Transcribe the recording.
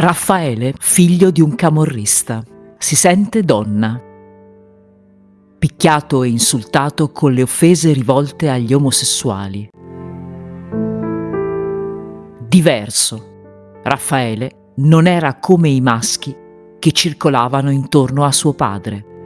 Raffaele, figlio di un camorrista, si sente donna. Picchiato e insultato con le offese rivolte agli omosessuali. Diverso. Raffaele non era come i maschi che circolavano intorno a suo padre.